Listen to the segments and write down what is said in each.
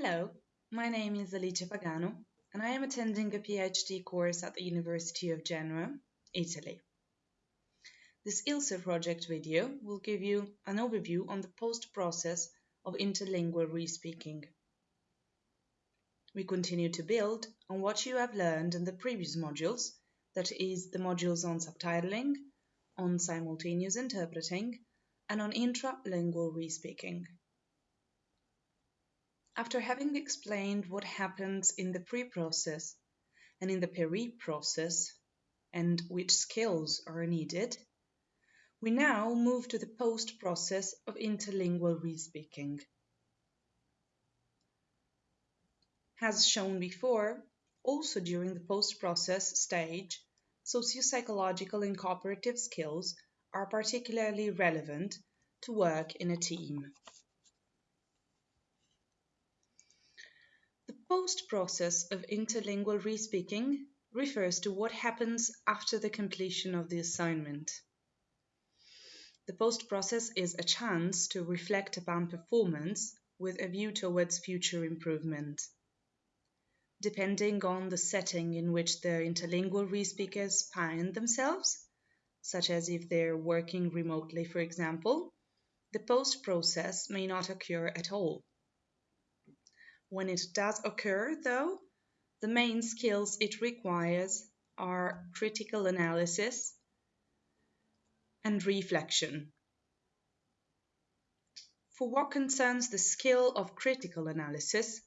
Hello, my name is Alice Pagano and I am attending a PhD course at the University of Genoa, Italy. This ILSA project video will give you an overview on the post-process of interlingual respeaking. We continue to build on what you have learned in the previous modules, that is, the modules on subtitling, on simultaneous interpreting, and on intralingual respeaking. After having explained what happens in the pre-process and in the peri-process and which skills are needed, we now move to the post-process of interlingual respeaking. As shown before, also during the post-process stage, socio-psychological and cooperative skills are particularly relevant to work in a team. Post-process of interlingual respeaking refers to what happens after the completion of the assignment. The post-process is a chance to reflect upon performance with a view towards future improvement. Depending on the setting in which the interlingual respeakers find themselves, such as if they're working remotely, for example, the post-process may not occur at all. When it does occur, though, the main skills it requires are critical analysis and reflection. For what concerns the skill of critical analysis,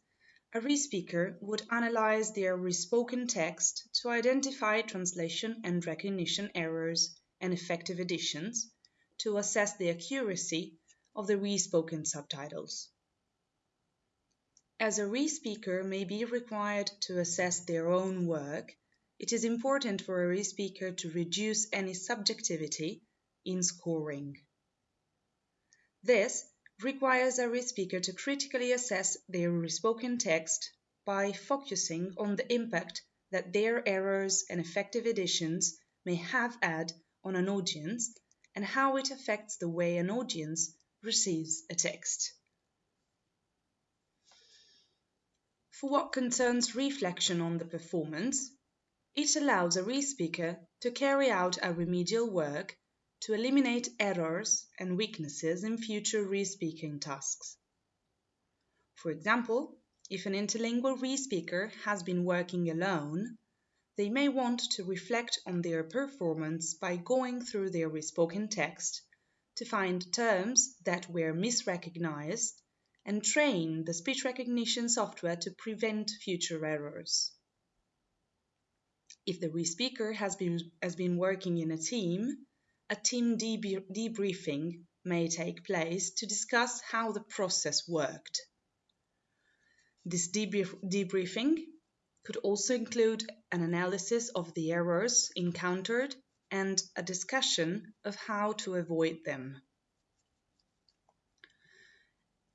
a respeaker would analyze their respoken text to identify translation and recognition errors and effective additions to assess the accuracy of the respoken subtitles. As a respeaker may be required to assess their own work, it is important for a respeaker to reduce any subjectivity in scoring. This requires a respeaker to critically assess their respoken text by focusing on the impact that their errors and effective additions may have had on an audience and how it affects the way an audience receives a text. For what concerns reflection on the performance, it allows a respeaker to carry out a remedial work to eliminate errors and weaknesses in future respeaking tasks. For example, if an interlingual respeaker has been working alone, they may want to reflect on their performance by going through their respoken text to find terms that were misrecognized and train the speech recognition software to prevent future errors. If the respeaker has been, has been working in a team, a team debriefing may take place to discuss how the process worked. This debrief debriefing could also include an analysis of the errors encountered and a discussion of how to avoid them.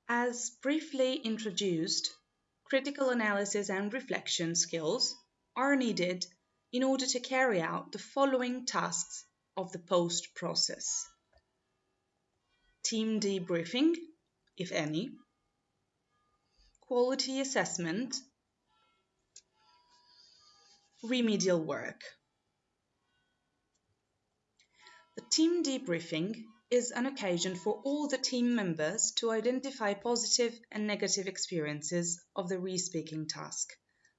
As briefly introduced, critical analysis and reflection skills are needed in order to carry out the following tasks of the post process. Team debriefing, if any, quality assessment, remedial work. The team debriefing is an occasion for all the team members to identify positive and negative experiences of the respeaking task,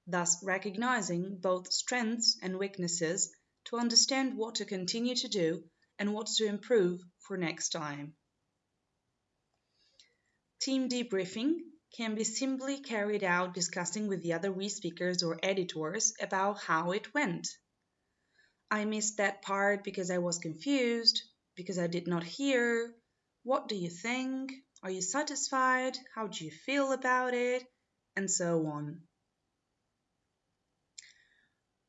thus recognizing both strengths and weaknesses to understand what to continue to do and what to improve for next time. Team debriefing can be simply carried out discussing with the other re-speakers or editors about how it went. I missed that part because I was confused, because I did not hear. What do you think? Are you satisfied? How do you feel about it? And so on.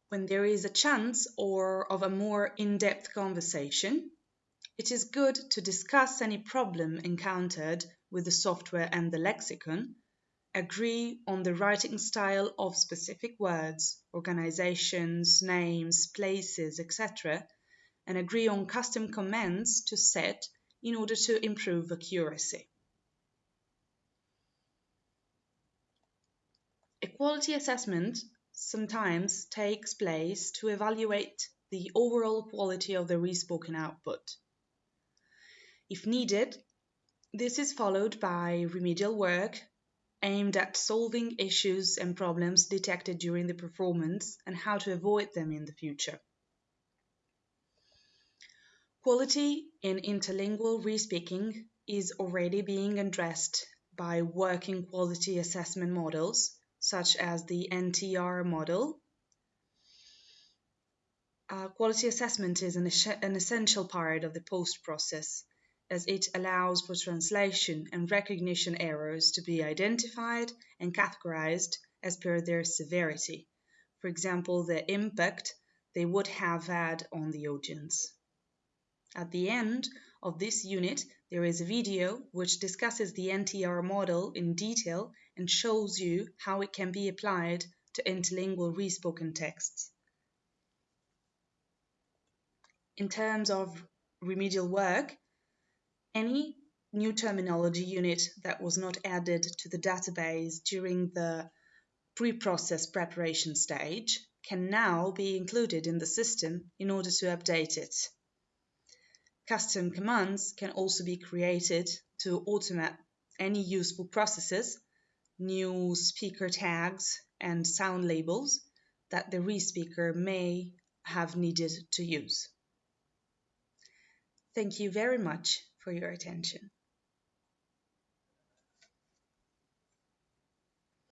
When there is a chance or of a more in-depth conversation, it is good to discuss any problem encountered with the software and the lexicon, agree on the writing style of specific words, organizations, names, places, etc., and agree on custom commands to set in order to improve accuracy. A quality assessment sometimes takes place to evaluate the overall quality of the respoken output. If needed, this is followed by remedial work aimed at solving issues and problems detected during the performance and how to avoid them in the future. Quality in interlingual respeaking is already being addressed by working quality assessment models such as the NTR model. Uh, quality assessment is an, an essential part of the post process as it allows for translation and recognition errors to be identified and categorized as per their severity. For example, the impact they would have had on the audience. At the end of this unit, there is a video which discusses the NTR model in detail and shows you how it can be applied to interlingual respoken texts. In terms of remedial work, any new terminology unit that was not added to the database during the pre-process preparation stage can now be included in the system in order to update it. Custom commands can also be created to automate any useful processes, new speaker tags, and sound labels that the respeaker may have needed to use. Thank you very much for your attention.